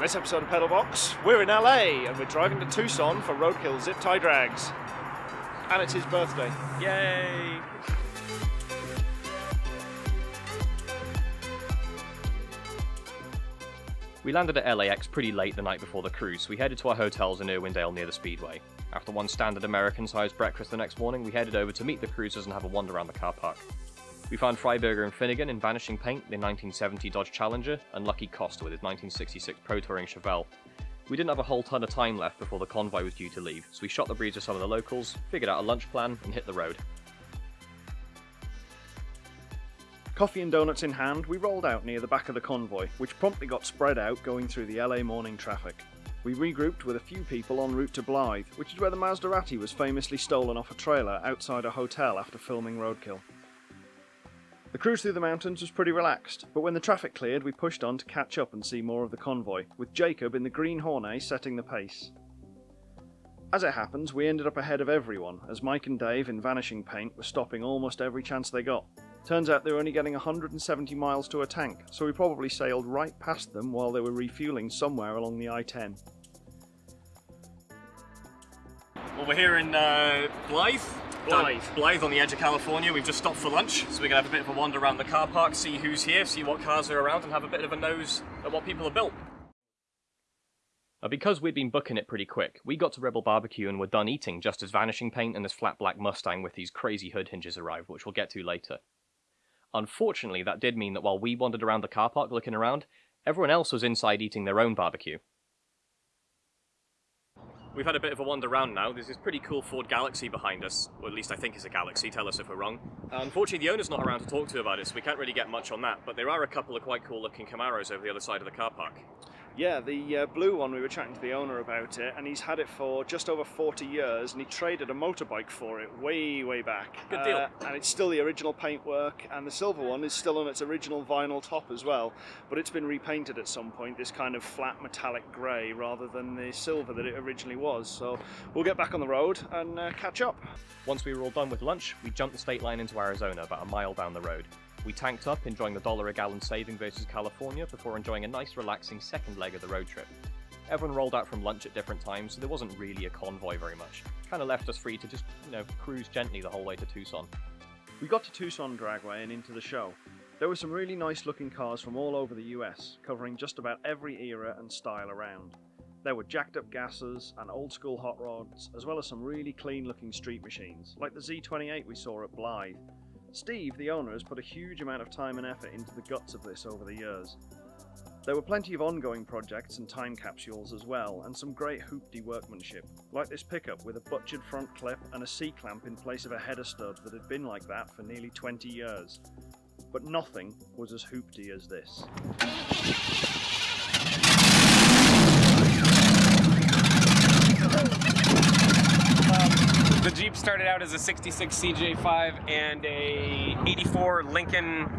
On this episode of Pedalbox, we're in LA and we're driving to Tucson for Roadkill Zip Tie Drags. And it's his birthday. Yay! We landed at LAX pretty late the night before the cruise, so we headed to our hotels in Irwindale near the Speedway. After one standard American sized breakfast the next morning, we headed over to meet the cruisers and have a wander around the car park. We found Freiburger and Finnegan in Vanishing Paint, their 1970 Dodge Challenger, and Lucky Costa with his 1966 Pro Touring Chevelle. We didn't have a whole ton of time left before the convoy was due to leave, so we shot the breeze with some of the locals, figured out a lunch plan, and hit the road. Coffee and donuts in hand, we rolled out near the back of the convoy, which promptly got spread out going through the LA morning traffic. We regrouped with a few people en route to Blythe, which is where the Maserati was famously stolen off a trailer outside a hotel after filming Roadkill. The cruise through the mountains was pretty relaxed, but when the traffic cleared, we pushed on to catch up and see more of the convoy, with Jacob in the Green Hornet setting the pace. As it happens, we ended up ahead of everyone, as Mike and Dave in Vanishing Paint were stopping almost every chance they got. Turns out they were only getting 170 miles to a tank, so we probably sailed right past them while they were refueling somewhere along the I-10. Well, we're here in uh, Blythe. Blythe. Blythe on the edge of California. We've just stopped for lunch, so we're going to have a bit of a wander around the car park, see who's here, see what cars are around, and have a bit of a nose at what people have built. Because we'd been booking it pretty quick, we got to Rebel Barbecue and were done eating just as Vanishing Paint and this flat black Mustang with these crazy hood hinges arrived, which we'll get to later. Unfortunately, that did mean that while we wandered around the car park looking around, everyone else was inside eating their own barbecue. We've had a bit of a wander around now. There's this pretty cool Ford Galaxie behind us, or at least I think it's a Galaxie, tell us if we're wrong. Unfortunately, the owner's not around to talk to about it, so we can't really get much on that, but there are a couple of quite cool looking Camaros over the other side of the car park. Yeah, the uh, blue one, we were chatting to the owner about it, and he's had it for just over 40 years, and he traded a motorbike for it way, way back. Good deal. Uh, and it's still the original paintwork, and the silver one is still on its original vinyl top as well, but it's been repainted at some point, this kind of flat metallic grey rather than the silver that it originally was. So we'll get back on the road and uh, catch up. Once we were all done with lunch, we jumped the state line into Arizona, about a mile down the road. We tanked up, enjoying the dollar a gallon saving versus California, before enjoying a nice relaxing second leg of the road trip. Everyone rolled out from lunch at different times, so there wasn't really a convoy very much. Kind of left us free to just, you know, cruise gently the whole way to Tucson. We got to Tucson Dragway and into the show. There were some really nice looking cars from all over the US, covering just about every era and style around. There were jacked up gassers and old school hot rods, as well as some really clean looking street machines, like the Z28 we saw at Blythe. Steve, the owner, has put a huge amount of time and effort into the guts of this over the years. There were plenty of ongoing projects and time capsules as well, and some great hoopty workmanship, like this pickup with a butchered front clip and a C-clamp in place of a header stud that had been like that for nearly 20 years. But nothing was as hoopty as this. The Jeep started out as a 66 CJ5 and a 84 Lincoln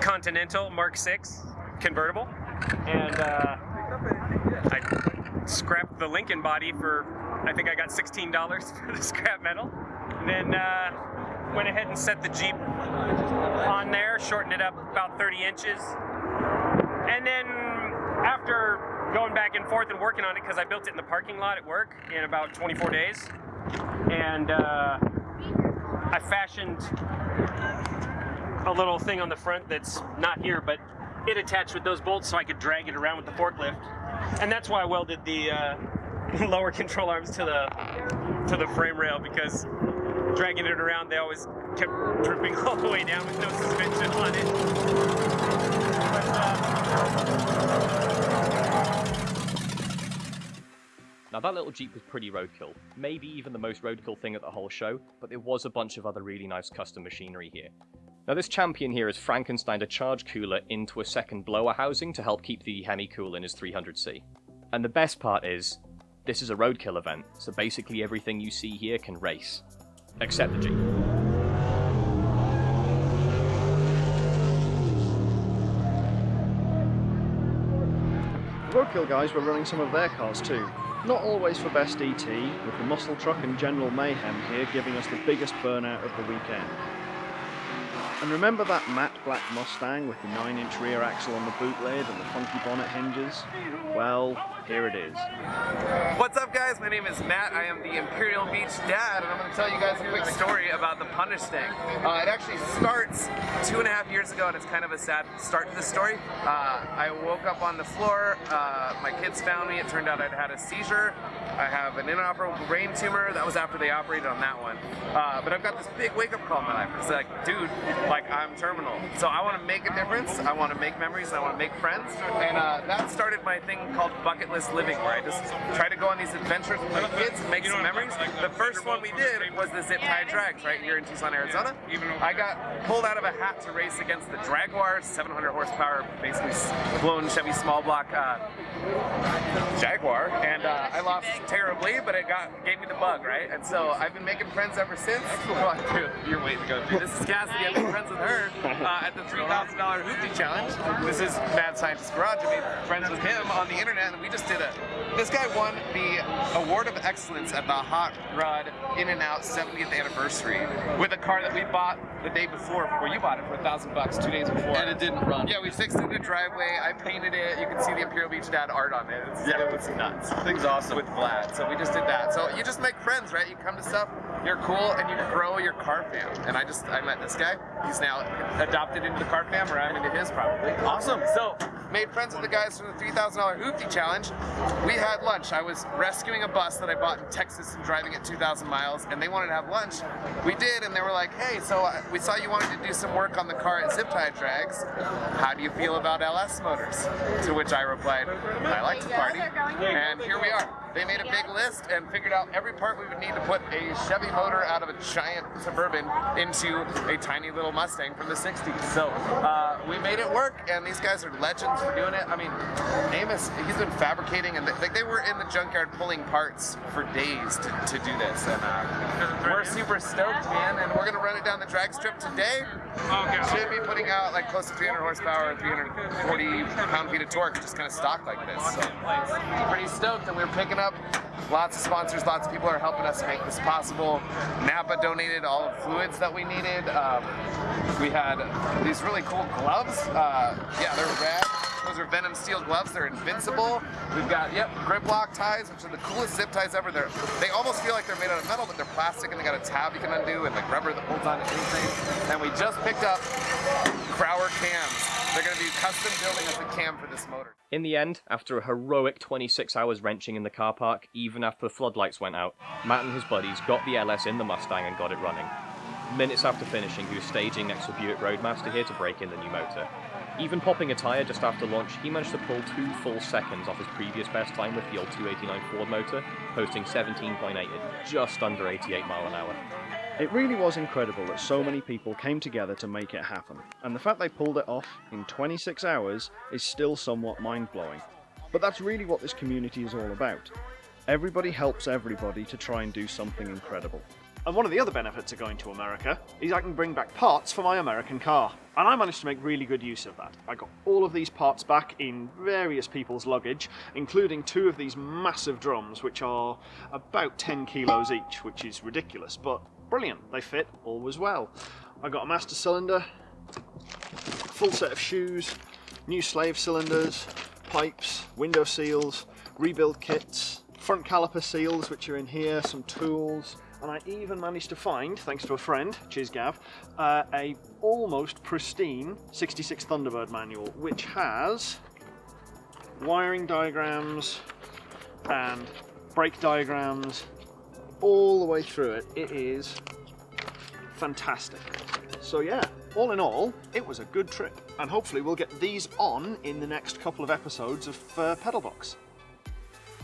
Continental Mark 6 convertible. And uh, I scrapped the Lincoln body for, I think I got $16 for the scrap metal. And then uh, went ahead and set the Jeep on there, shortened it up about 30 inches. And then after going back and forth and working on it, because I built it in the parking lot at work in about 24 days, and uh, I fashioned a little thing on the front that's not here, but it attached with those bolts so I could drag it around with the forklift. And that's why I welded the uh, lower control arms to the to the frame rail because dragging it around, they always kept dripping all the way down with no suspension on it. But, uh, Now that little Jeep was pretty roadkill, maybe even the most roadkill thing at the whole show, but there was a bunch of other really nice custom machinery here. Now this champion here has Frankenstein a charge cooler into a second blower housing to help keep the Hemi cool in his 300C. And the best part is, this is a roadkill event, so basically everything you see here can race. Except the Jeep. Roadkill guys were running some of their cars too. Not always for best ET, with the muscle truck and general mayhem here giving us the biggest burnout of the weekend. And remember that matte black Mustang with the 9 inch rear axle on the boot lid and the funky bonnet hinges? Well, here it is. What's up guys? My name is Matt. I am the Imperial Beach dad and I'm going to tell you guys a quick story about the Punish thing. Uh, it actually starts two and a half years ago and it's kind of a sad start to the story. Uh, I woke up on the floor, uh, my kids found me, it turned out I'd had a seizure. I have an inoperable brain tumor, that was after they operated on that one. Uh, but I've got this big wake up call in my life. It's like, dude, like I'm terminal. So I want to make a difference, I want to make memories, I want to make friends. And uh, that started my thing called bucket list living where I just try to go on these adventures with my kids and make some memories. The first one we did was the Zip Tie Drags right here in Tucson, Arizona. I got pulled out of a hat to race against the Jaguar, 700 horsepower, basically blown Chevy small block uh, Jaguar, and uh, I lost terribly, but it got gave me the bug, right? And so I've been making friends ever since. Well, dude, you're waiting to go through. This is Cassidy. I've been friends with her uh, at the $3,000 Hoopty Challenge. This is Mad Scientist Garage. I made friends with him on the internet, and we just did a. This guy won the Award of Excellence at the Hot Rod In and Out 70th anniversary with a car that we bought the day before, before you bought it for a thousand bucks two days before. And it didn't run. Yeah, we fixed it in the driveway. I painted it. You can see the Imperial Beach Dad art on it. It's, Yeah. It was nuts. Thing's awesome. With Vlad. So we just did that. So you just make friends, right? You come to stuff, you're cool, and you grow your car fam. And I just, I met this guy. He's now adopted into the car fam, or I'm into his probably. Awesome. So, made friends with the guys from the $3,000 Hoopty Challenge. We had lunch. I was rescuing a bus that I bought in Texas and driving it 2,000 miles, and they wanted to have lunch. We did, and they were like, hey, so uh, we saw you wanted to do some work on the car at Zip Tie Drags. How do you feel about LS motors? To which I replied, I like to party. And here we are. They made a big list and figured out every part we would need to put a Chevy motor out of a giant Suburban into a tiny little Mustang from the 60s. So uh, we made it work, and these guys are legends for doing it. I mean, Amos, he's been fabricating, and they, they were in the junkyard pulling parts for days to, to do this. And uh, we're super stoked, man, and we're going to run it down the drag strip today. Should be putting out like close to 300 horsepower, 340 pound-feet of torque, just kind of stock like this. So pretty stoked, and we're picking up lots of sponsors, lots of people are helping us make this possible. Napa donated all the fluids that we needed. Um, we had these really cool gloves. Uh, yeah, they're rad. Those are Venom steel gloves. They're invincible. We've got yep grip lock ties, which are the coolest zip ties ever. They're they almost feel like they're made out of metal, but they're plastic and they got a tab you can undo and like rubber that holds on to anything. And we just picked up Crower cams. They're going to be custom building us a cam for this motor. In the end, after a heroic 26 hours wrenching in the car park, even after the floodlights went out, Matt and his buddies got the LS in the Mustang and got it running. Minutes after finishing, he was staging next to Buick Roadmaster here to break in the new motor. Even popping a tyre just after launch, he managed to pull two full seconds off his previous best time with the old 289 Ford motor, posting 17.8 at just under 88 mile an hour. It really was incredible that so many people came together to make it happen, and the fact they pulled it off in 26 hours is still somewhat mind blowing. But that's really what this community is all about. Everybody helps everybody to try and do something incredible. And one of the other benefits of going to America is I can bring back parts for my American car. And I managed to make really good use of that. I got all of these parts back in various people's luggage, including two of these massive drums, which are about 10 kilos each, which is ridiculous, but brilliant. They fit, all was well. I got a master cylinder, full set of shoes, new slave cylinders, pipes, window seals, rebuild kits, front caliper seals which are in here, some tools, and I even managed to find, thanks to a friend, cheers Gav, uh, a almost pristine 66 Thunderbird manual which has wiring diagrams and brake diagrams all the way through it. It is fantastic. So yeah, all in all, it was a good trip. And hopefully we'll get these on in the next couple of episodes of uh, Pedalbox.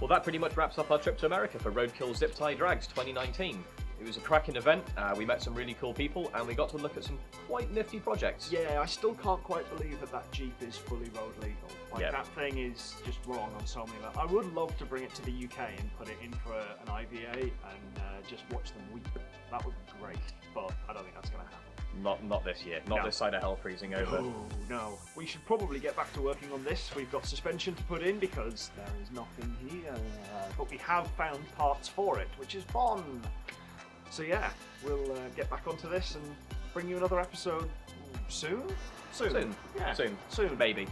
Well, that pretty much wraps up our trip to America for Roadkill Zip Tie Drags 2019. It was a cracking event, uh, we met some really cool people, and we got to look at some quite nifty projects. Yeah, I still can't quite believe that that Jeep is fully road legal. Like Yeah. that thing is just wrong on so many levels. I would love to bring it to the UK and put it in for an IVA and uh, just watch them weep. That would be great, but I don't think that's going to happen. Not not this year, not No. this side of hell freezing over. Oh no. We should probably get back to working on this. We've got suspension to put in because there is nothing here. But we have found parts for it, which is fun. So yeah, we'll uh, get back onto this and bring you another episode soon. Soon. Soon. Yeah. Soon. Soon. Maybe.